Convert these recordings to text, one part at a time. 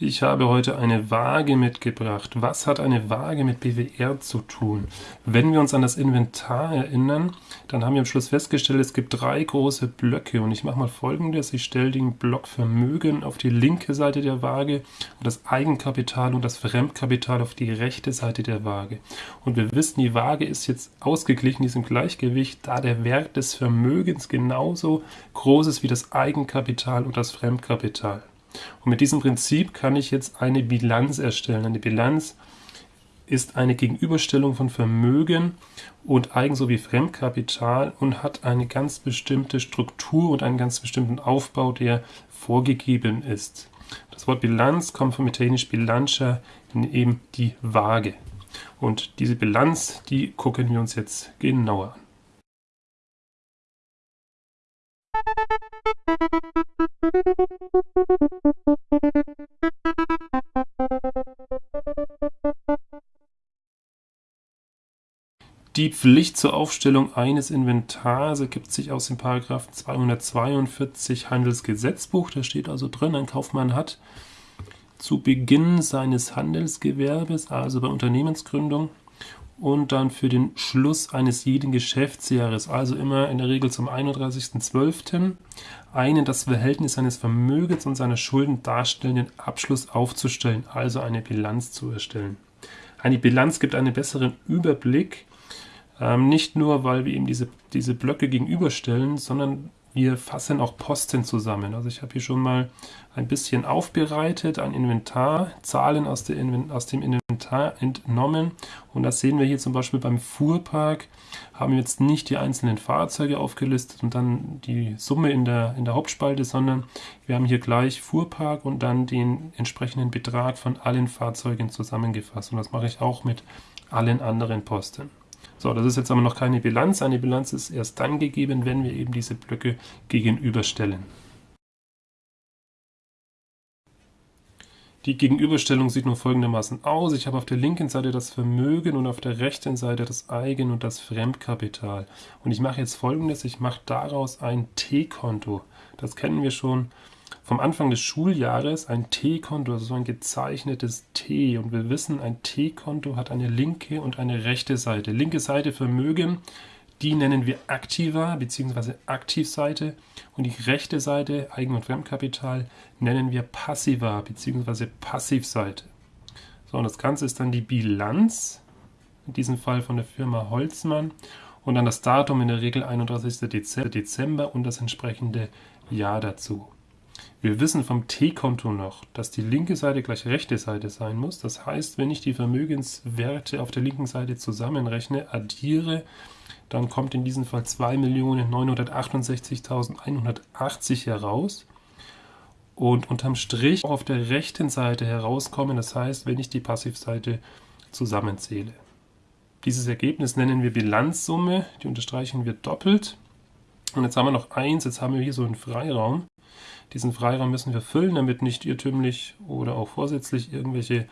Ich habe heute eine Waage mitgebracht. Was hat eine Waage mit BWR zu tun? Wenn wir uns an das Inventar erinnern, dann haben wir am Schluss festgestellt, es gibt drei große Blöcke und ich mache mal folgendes. Ich stelle den Block Vermögen auf die linke Seite der Waage und das Eigenkapital und das Fremdkapital auf die rechte Seite der Waage. Und wir wissen, die Waage ist jetzt ausgeglichen, die ist im Gleichgewicht, da der Wert des Vermögens genauso groß ist wie das Eigenkapital und das Fremdkapital. Und mit diesem Prinzip kann ich jetzt eine Bilanz erstellen. Eine Bilanz ist eine Gegenüberstellung von Vermögen und Eigen- sowie Fremdkapital und hat eine ganz bestimmte Struktur und einen ganz bestimmten Aufbau, der vorgegeben ist. Das Wort Bilanz kommt vom italienischen Bilancia, eben die Waage. Und diese Bilanz, die gucken wir uns jetzt genauer an. Die Pflicht zur Aufstellung eines Inventars ergibt sich aus dem Paragraph 242 Handelsgesetzbuch. Da steht also drin, ein Kaufmann hat zu Beginn seines Handelsgewerbes, also bei Unternehmensgründung, und dann für den Schluss eines jeden Geschäftsjahres, also immer in der Regel zum 31.12., einen das Verhältnis seines Vermögens und seiner Schulden darstellenden Abschluss aufzustellen, also eine Bilanz zu erstellen. Eine Bilanz gibt einen besseren Überblick, ähm, nicht nur, weil wir eben diese, diese Blöcke gegenüberstellen, sondern wir fassen auch Posten zusammen. Also ich habe hier schon mal ein bisschen aufbereitet, ein Inventar, Zahlen aus, Inven aus, dem Inventar entnommen. Und das sehen wir hier zum Beispiel beim Fuhrpark. Haben wir jetzt nicht die einzelnen Fahrzeuge aufgelistet und dann die Summe in der, in der Hauptspalte, sondern wir haben hier gleich Fuhrpark und dann den entsprechenden Betrag von allen Fahrzeugen zusammengefasst. Und das mache ich auch mit allen anderen Posten. So, das ist jetzt aber noch keine Bilanz. Eine Bilanz ist erst dann gegeben, wenn wir eben diese Blöcke gegenüberstellen. Die Gegenüberstellung sieht nun folgendermaßen aus. Ich habe auf der linken Seite das Vermögen und auf der rechten Seite das Eigen- und das Fremdkapital. Und ich mache jetzt folgendes, ich mache daraus ein T-Konto. Das kennen wir schon vom Anfang des Schuljahres ein T-Konto, also so ein gezeichnetes T. Und wir wissen, ein T-Konto hat eine linke und eine rechte Seite. Linke Seite Vermögen, die nennen wir Aktiva bzw. Aktivseite. Und die rechte Seite Eigen- und Fremdkapital nennen wir Passiva bzw. Passivseite. So, und das Ganze ist dann die Bilanz, in diesem Fall von der Firma Holzmann. Und dann das Datum in der Regel 31. Dezember und das entsprechende Jahr dazu. Wir wissen vom T-Konto noch, dass die linke Seite gleich rechte Seite sein muss. Das heißt, wenn ich die Vermögenswerte auf der linken Seite zusammenrechne, addiere, dann kommt in diesem Fall 2.968.180 heraus. Und unterm Strich auf der rechten Seite herauskommen, das heißt, wenn ich die Passivseite zusammenzähle. Dieses Ergebnis nennen wir Bilanzsumme, die unterstreichen wir doppelt. Und jetzt haben wir noch eins, jetzt haben wir hier so einen Freiraum. Diesen Freiraum müssen wir füllen, damit nicht irrtümlich oder auch vorsätzlich irgendwelche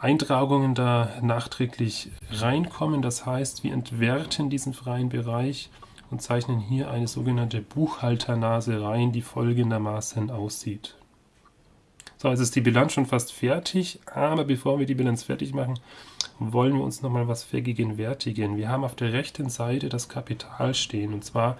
Eintragungen da nachträglich reinkommen. Das heißt, wir entwerten diesen freien Bereich und zeichnen hier eine sogenannte Buchhalternase rein, die folgendermaßen aussieht. So, jetzt ist die Bilanz schon fast fertig, aber bevor wir die Bilanz fertig machen, wollen wir uns nochmal was vergegenwärtigen. Wir haben auf der rechten Seite das Kapital stehen, und zwar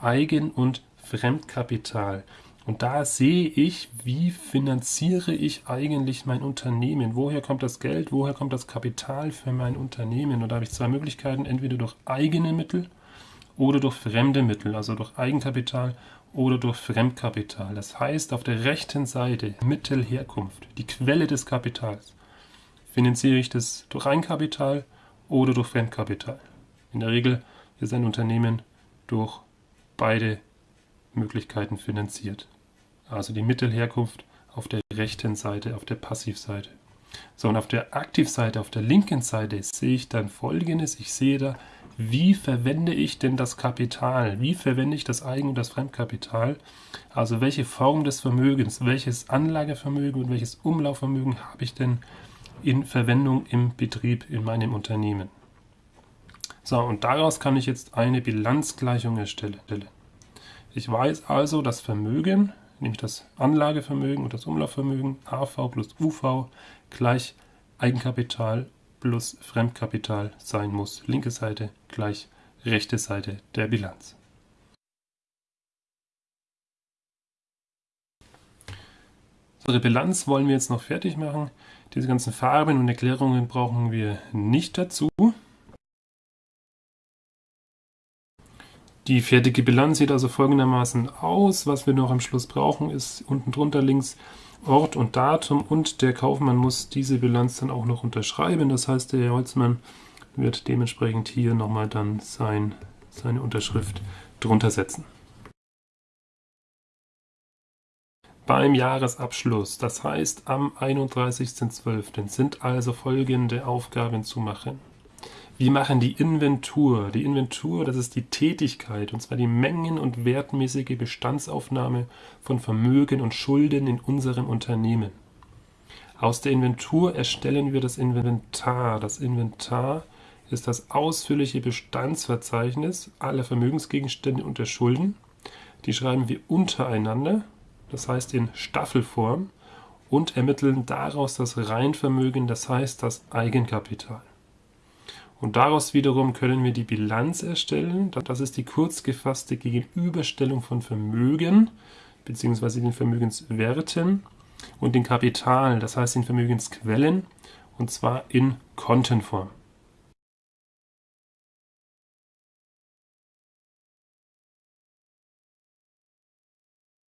Eigen- und Fremdkapital. Und da sehe ich, wie finanziere ich eigentlich mein Unternehmen? Woher kommt das Geld? Woher kommt das Kapital für mein Unternehmen? Und da habe ich zwei Möglichkeiten, entweder durch eigene Mittel oder durch fremde Mittel, also durch Eigenkapital oder durch Fremdkapital. Das heißt, auf der rechten Seite Mittelherkunft, die Quelle des Kapitals, finanziere ich das durch Eigenkapital oder durch Fremdkapital. In der Regel ist ein Unternehmen durch beide Möglichkeiten finanziert. Also die Mittelherkunft auf der rechten Seite, auf der Passivseite. So, und auf der Aktivseite, auf der linken Seite sehe ich dann folgendes. Ich sehe da, wie verwende ich denn das Kapital? Wie verwende ich das Eigen- und das Fremdkapital? Also welche Form des Vermögens, welches Anlagevermögen und welches Umlaufvermögen habe ich denn in Verwendung im Betrieb, in meinem Unternehmen? So, und daraus kann ich jetzt eine Bilanzgleichung erstellen. Ich weiß also, das Vermögen nämlich das Anlagevermögen und das Umlaufvermögen, AV plus UV gleich Eigenkapital plus Fremdkapital sein muss. Linke Seite gleich rechte Seite der Bilanz. Unsere Bilanz wollen wir jetzt noch fertig machen. Diese ganzen Farben und Erklärungen brauchen wir nicht dazu. Die fertige Bilanz sieht also folgendermaßen aus. Was wir noch am Schluss brauchen, ist unten drunter links Ort und Datum und der Kaufmann muss diese Bilanz dann auch noch unterschreiben. Das heißt, der Holzmann wird dementsprechend hier nochmal dann sein, seine Unterschrift drunter setzen. beim Jahresabschluss, das heißt am 31.12., sind also folgende Aufgaben zu machen. Wir machen die Inventur. Die Inventur, das ist die Tätigkeit, und zwar die mengen- und wertmäßige Bestandsaufnahme von Vermögen und Schulden in unserem Unternehmen. Aus der Inventur erstellen wir das Inventar. Das Inventar ist das ausführliche Bestandsverzeichnis aller Vermögensgegenstände und der Schulden. Die schreiben wir untereinander das heißt in Staffelform, und ermitteln daraus das Reinvermögen, das heißt das Eigenkapital. Und daraus wiederum können wir die Bilanz erstellen. Das ist die kurz gefasste Gegenüberstellung von Vermögen bzw. den Vermögenswerten und den Kapital, das heißt den Vermögensquellen, und zwar in Kontenform.